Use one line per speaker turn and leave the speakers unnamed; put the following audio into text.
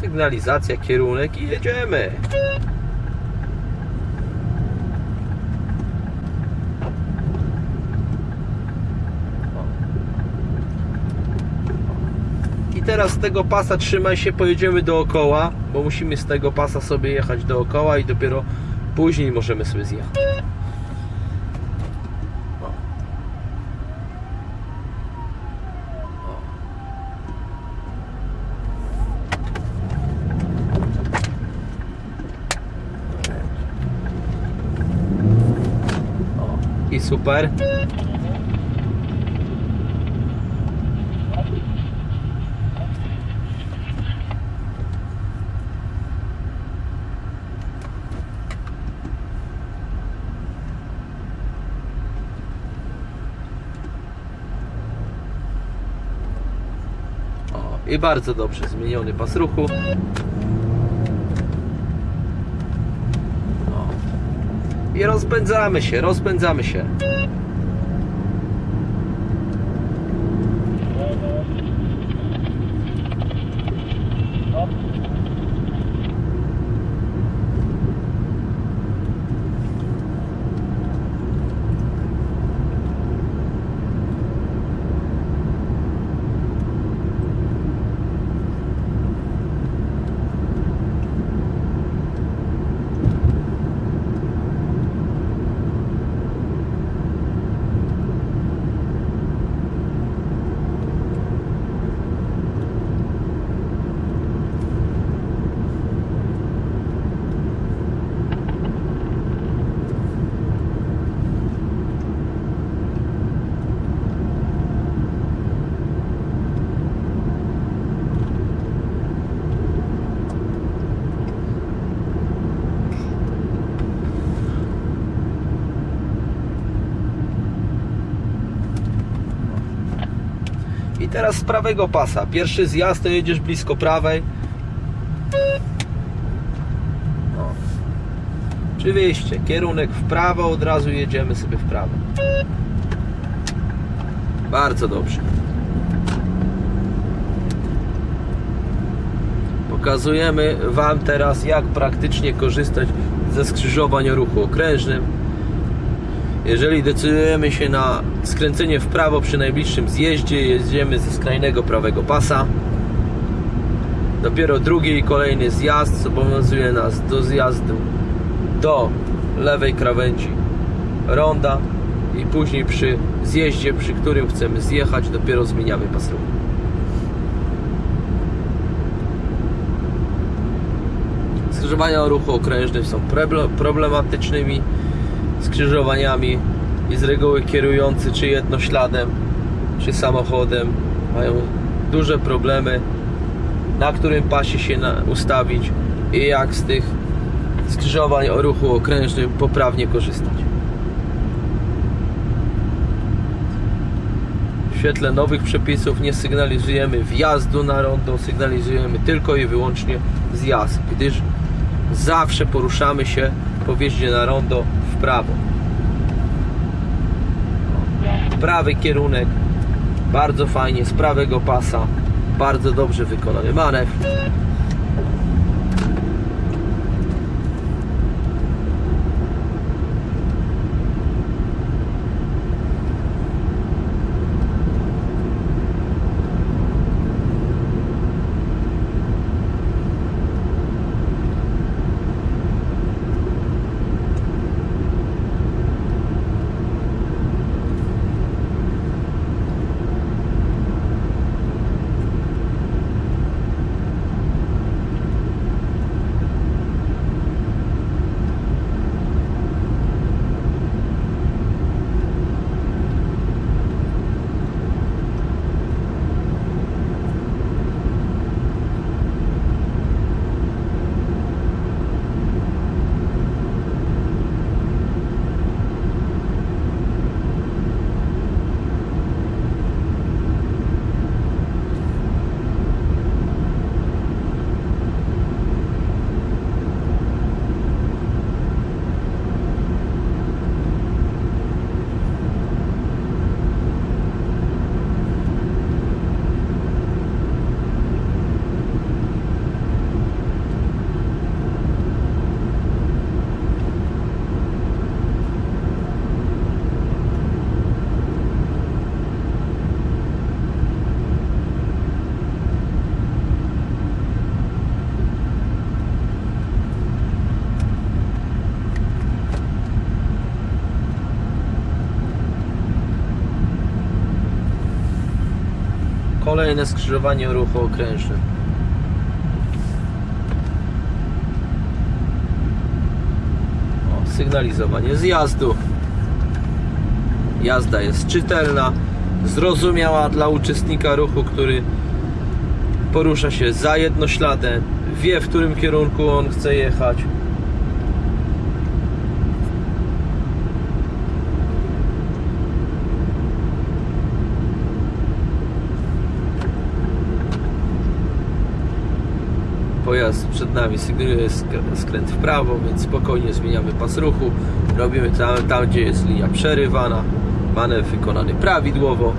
Sygnalizacja, kierunek i jedziemy. I teraz z tego pasa trzymaj się, pojedziemy dookoła, bo musimy z tego pasa sobie jechać dookoła i dopiero później możemy sobie zjechać. I super. O, I bardzo dobrze zmieniony pas ruchu. O. I rozpędzamy się, rozpędzamy się. Teraz z prawego pasa. Pierwszy zjazd to jedziesz blisko prawej. O. Oczywiście, kierunek w prawo, od razu jedziemy sobie w prawo. Bardzo dobrze. Pokazujemy Wam teraz, jak praktycznie korzystać ze skrzyżowań o ruchu okrężnym. Jeżeli decydujemy się na skręcenie w prawo przy najbliższym zjeździe, jedziemy ze skrajnego prawego pasa. Dopiero drugi i kolejny zjazd zobowiązuje nas do zjazdu do lewej krawędzi ronda i później przy zjeździe, przy którym chcemy zjechać, dopiero zmieniamy pas ruchu. Skrzyżowania ruchu okrężnym są problematycznymi skrzyżowaniami i z reguły kierujący czy jednośladem, czy samochodem mają duże problemy na którym pasie się ustawić i jak z tych skrzyżowań o ruchu okrężnym poprawnie korzystać. W świetle nowych przepisów nie sygnalizujemy wjazdu na rondo, sygnalizujemy tylko i wyłącznie zjazd, gdyż zawsze poruszamy się po wjeździe na rondo prawo. Prawy kierunek, bardzo fajnie, z prawego pasa, bardzo dobrze wykonany manewr. Kolejne skrzyżowanie ruchu okrężnym. O, sygnalizowanie zjazdu. Jazda jest czytelna, zrozumiała dla uczestnika ruchu, który porusza się za jednośladem, wie w którym kierunku on chce jechać. Pojazd przed nami skręt w prawo, więc spokojnie zmieniamy pas ruchu. Robimy tam, tam gdzie jest linia przerywana. Manewr wykonany prawidłowo.